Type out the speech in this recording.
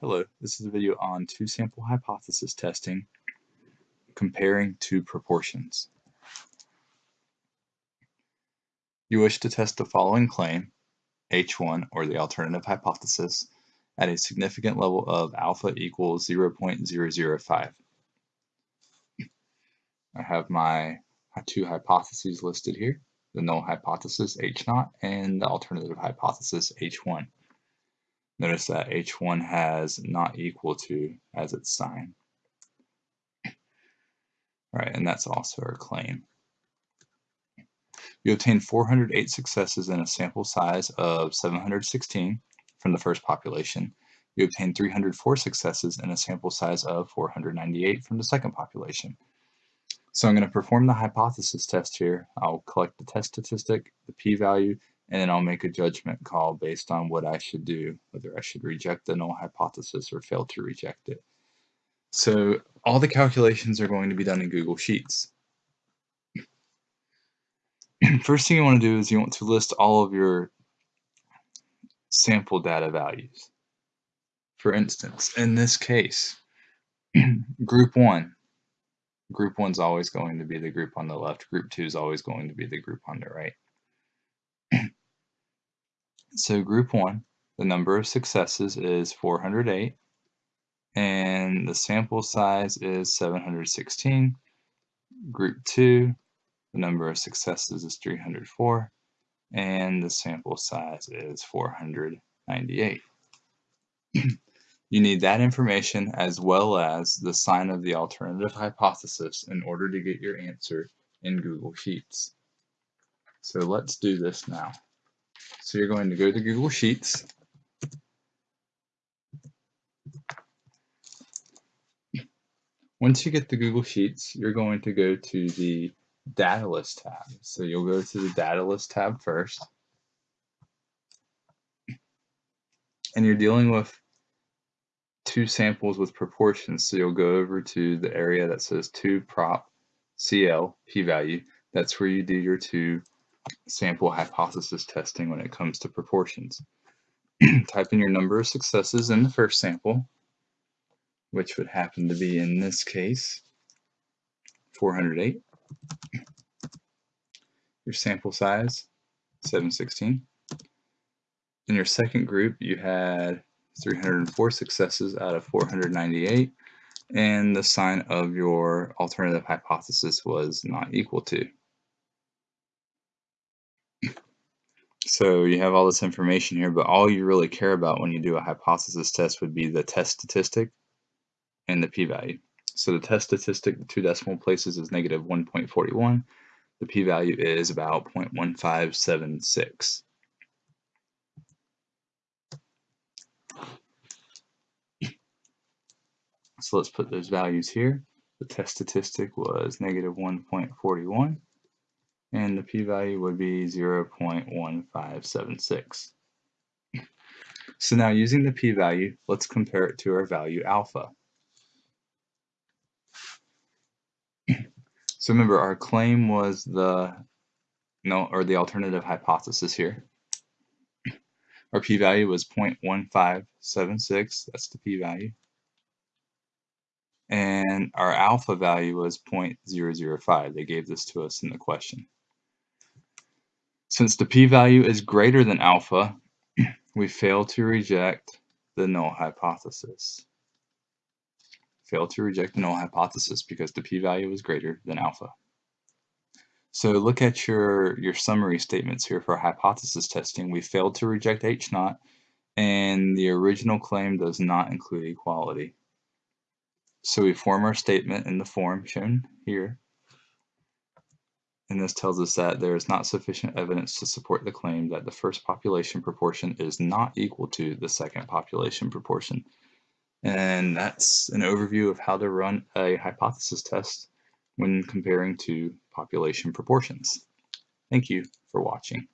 Hello, this is a video on two-sample hypothesis testing comparing two proportions. You wish to test the following claim, H1 or the alternative hypothesis, at a significant level of alpha equals 0.005. I have my two hypotheses listed here, the null hypothesis H0 and the alternative hypothesis H1. Notice that H1 has not equal to as its sign. All right, and that's also our claim. You obtained 408 successes in a sample size of 716 from the first population. You obtained 304 successes in a sample size of 498 from the second population. So I'm going to perform the hypothesis test here. I'll collect the test statistic, the p-value, and then I'll make a judgment call based on what I should do, whether I should reject the null hypothesis or fail to reject it. So all the calculations are going to be done in Google Sheets. First thing you want to do is you want to list all of your sample data values. For instance, in this case, group 1, group 1 is always going to be the group on the left, group 2 is always going to be the group on the right. So group one, the number of successes is 408 and the sample size is 716. Group two, the number of successes is 304 and the sample size is 498. you need that information as well as the sign of the alternative hypothesis in order to get your answer in Google Sheets. So let's do this now. So you're going to go to Google Sheets. Once you get the Google Sheets, you're going to go to the Data List tab. So you'll go to the Data List tab first. And you're dealing with two samples with proportions. So you'll go over to the area that says 2 prop CL p-value. That's where you do your two sample hypothesis testing when it comes to proportions. Type in your number of successes in the first sample, which would happen to be in this case 408. Your sample size 716. In your second group, you had 304 successes out of 498, and the sign of your alternative hypothesis was not equal to. So you have all this information here, but all you really care about when you do a hypothesis test would be the test statistic and the p-value. So the test statistic, the two decimal places is negative 1.41. The p-value is about 0.1576. So let's put those values here. The test statistic was negative 1.41 and the p-value would be 0.1576. So now using the p-value, let's compare it to our value alpha. So remember our claim was the no or the alternative hypothesis here. Our p-value was 0.1576, that's the p-value. And our alpha value was 0.005. They gave this to us in the question. Since the p-value is greater than alpha, we fail to reject the null hypothesis. Fail to reject the null hypothesis because the p-value is greater than alpha. So look at your, your summary statements here for hypothesis testing. We failed to reject H naught, and the original claim does not include equality. So we form our statement in the form shown here and this tells us that there is not sufficient evidence to support the claim that the first population proportion is not equal to the second population proportion. And that's an overview of how to run a hypothesis test when comparing two population proportions. Thank you for watching.